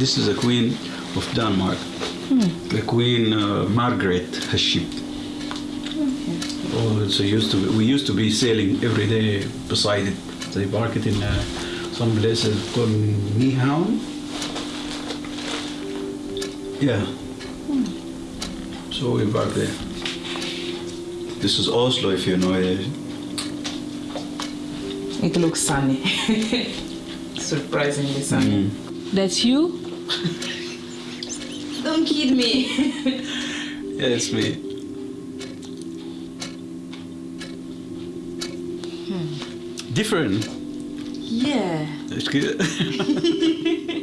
This is a queen of Denmark. The Queen uh, Margaret has ship. Oh, so used to we used to be sailing every day beside it. They park it in uh, some places called Nyhavn. Yeah. So we park there. This is Oslo, if you know it. It looks sunny. Surprisingly sunny. That's you? Don't kid me. Yeah, it's me. Hmm. Different. yeah. It's good.